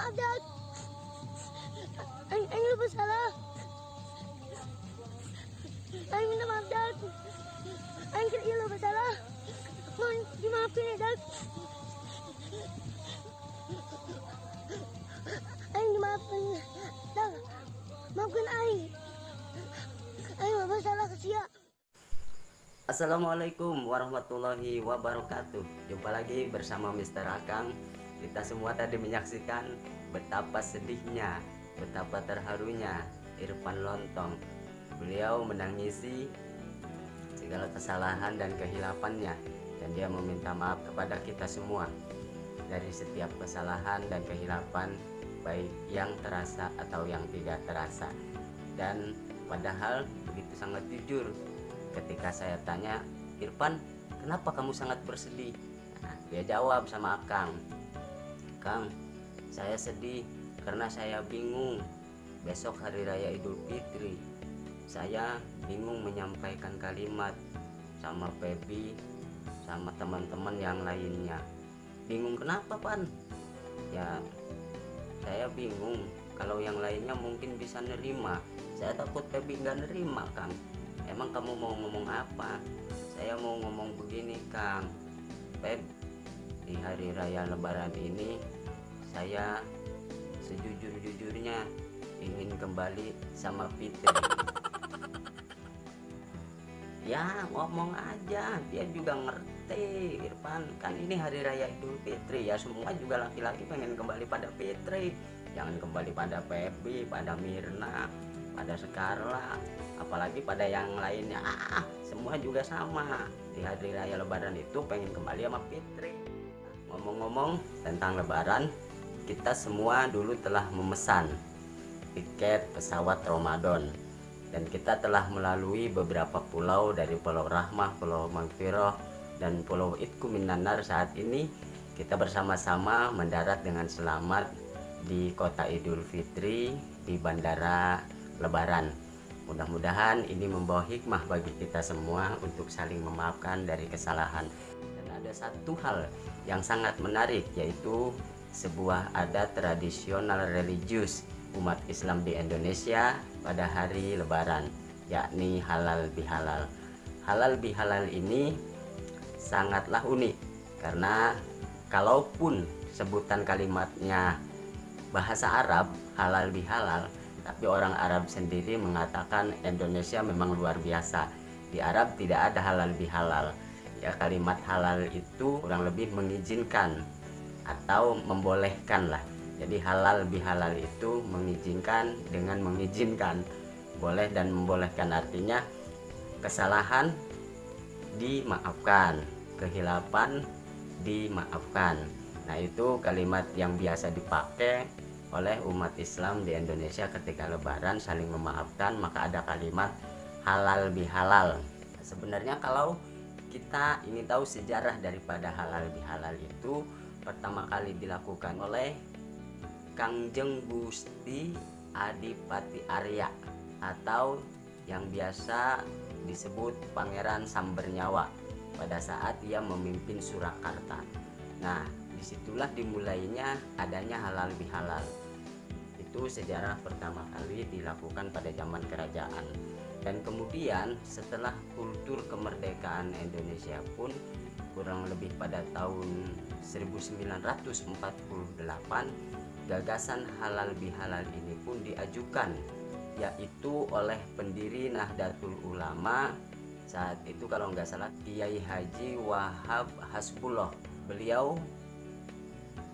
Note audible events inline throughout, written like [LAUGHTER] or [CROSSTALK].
maaf Dad. Aing, aing lupa salah. Aing minta maaf Dad. Aing kira lupa salah. Mohon dimaafin ya Dad. Aing dimaafin. Dad, maafkan Aing. Aing lupa salah kesia. Assalamualaikum warahmatullahi wabarakatuh Jumpa lagi bersama Mr. Akang Kita semua tadi menyaksikan betapa sedihnya Betapa terharunya Irfan Lontong. Beliau menangisi segala kesalahan dan kehilafannya Dan dia meminta maaf kepada kita semua Dari setiap kesalahan dan kehilapan Baik yang terasa atau yang tidak terasa. Dan padahal begitu sangat jujur ketika saya tanya Irfan kenapa kamu sangat bersedih? Nah, dia jawab sama Akang Kang. Saya sedih karena saya bingung. Besok hari raya Idul Fitri saya bingung menyampaikan kalimat sama Pebi sama teman-teman yang lainnya. Bingung kenapa Pan? Ya saya bingung. Kalau yang lainnya mungkin bisa nerima. Saya takut Pebi nggak nerima Kang. Emang kamu mau ngomong apa? Saya mau ngomong begini Kang. Pep di hari raya lebaran ini saya sejujur-jujurnya ingin kembali sama Fitri. [LAUGHS] Ya ngomong aja dia juga ngerti Irfan. Kan ini hari raya Idul Fitri ya semua juga laki-laki pengen kembali pada Fitri. Jangan kembali pada Pepi pada Mirna pada Sekarla apalagi pada yang lainnya. Ah semua juga sama. Di hari raya lebaran itu pengen kembali sama Fitri ngomong-ngomong tentang lebaran kita semua dulu telah memesan tiket pesawat Ramadan. Dan kita telah melalui beberapa pulau dari Pulau Rahmah, Pulau Magfiroh dan Pulau Itku Minanar saat ini kita bersama-sama mendarat dengan selamat di kota Idul Fitri di Bandara Lebaran. Mudah-mudahan ini membawa hikmah bagi kita semua untuk saling memaafkan dari kesalahan ada satu hal yang sangat menarik yaitu sebuah adat tradisional religius umat Islam di Indonesia pada hari lebaran yakni halal bihalal. Halal bihalal ini sangatlah unik karena kalaupun sebutan kalimatnya bahasa Arab halal bihalal tapi orang Arab sendiri mengatakan Indonesia memang luar biasa. Di Arab tidak ada halal bihalal ya kalimat halal itu kurang lebih mengizinkan atau membolehkan lah jadi halal bihalal itu mengizinkan dengan mengizinkan. Boleh dan membolehkan artinya kesalahan dimaafkan kehilapan dimaafkan. Nah itu kalimat yang biasa dipakai oleh umat Islam di Indonesia ketika lebaran saling memaafkan maka ada kalimat halal bihalal. Sebenarnya kalau kita ingin tahu sejarah daripada halal bihalal itu pertama kali dilakukan oleh Kangjeng Gusti Adipati Arya atau yang biasa disebut Pangeran Sambernyawa pada saat ia memimpin Surakarta. Nah, di situlah dimulainya adanya halal bihalal. Itu sejarah pertama kali dilakukan pada zaman kerajaan. Dan kemudian setelah kultur kemerdekaan Indonesia pun kurang lebih pada tahun 1948 gagasan halal bihalal ini pun diajukan yaitu oleh pendiri Nahdlatul Ulama saat itu kalau nggak salah Kiai Haji Wahab Hasbullah. Beliau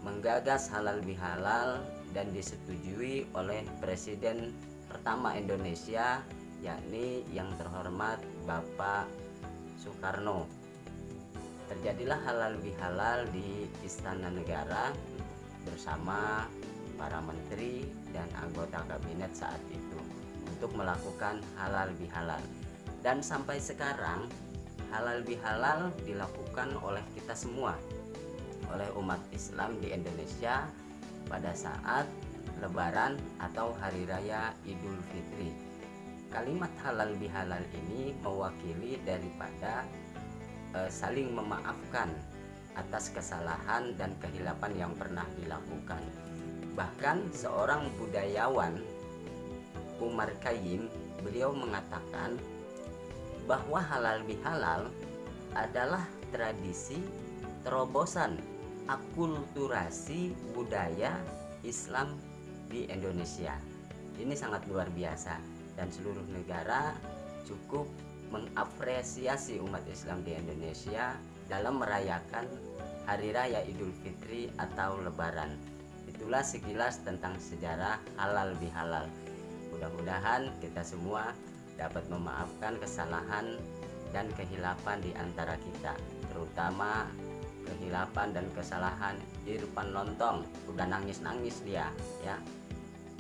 menggagas halal bihalal dan disetujui oleh Presiden pertama Indonesia yakni yang terhormat Bapak Soekarno. Terjadilah halal bihalal di Istana Negara bersama para menteri dan anggota kabinet saat itu untuk melakukan halal bihalal. Dan sampai sekarang halal bihalal dilakukan oleh kita semua oleh umat Islam di Indonesia pada saat lebaran atau hari raya Idul Fitri kalimat halal bihalal ini mewakili daripada e, saling memaafkan atas kesalahan dan kehilapan yang pernah dilakukan Bahkan seorang budayawan Umar Khayyim beliau mengatakan bahwa halal bihalal adalah tradisi terobosan akulturasi budaya Islam di Indonesia. Ini sangat luar biasa dan seluruh negara cukup mengapresiasi umat Islam di Indonesia dalam merayakan Hari Raya Idul Fitri atau Lebaran. Itulah sekilas tentang sejarah halal bihalal. Mudah-mudahan kita semua dapat memaafkan kesalahan dan kehilapan di antara kita, terutama kehilapan dan kesalahan Irfan Lontong. Udah nangis-nangis dia, ya.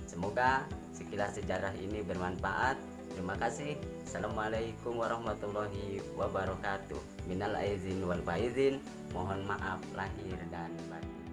Semoga sekilas sejarah ini bermanfaat. Terima kasih. Assalamualaikum warahmatullahi wabarakatuh. Minal aizin wal faizin. Mohon maaf lahir dan batin.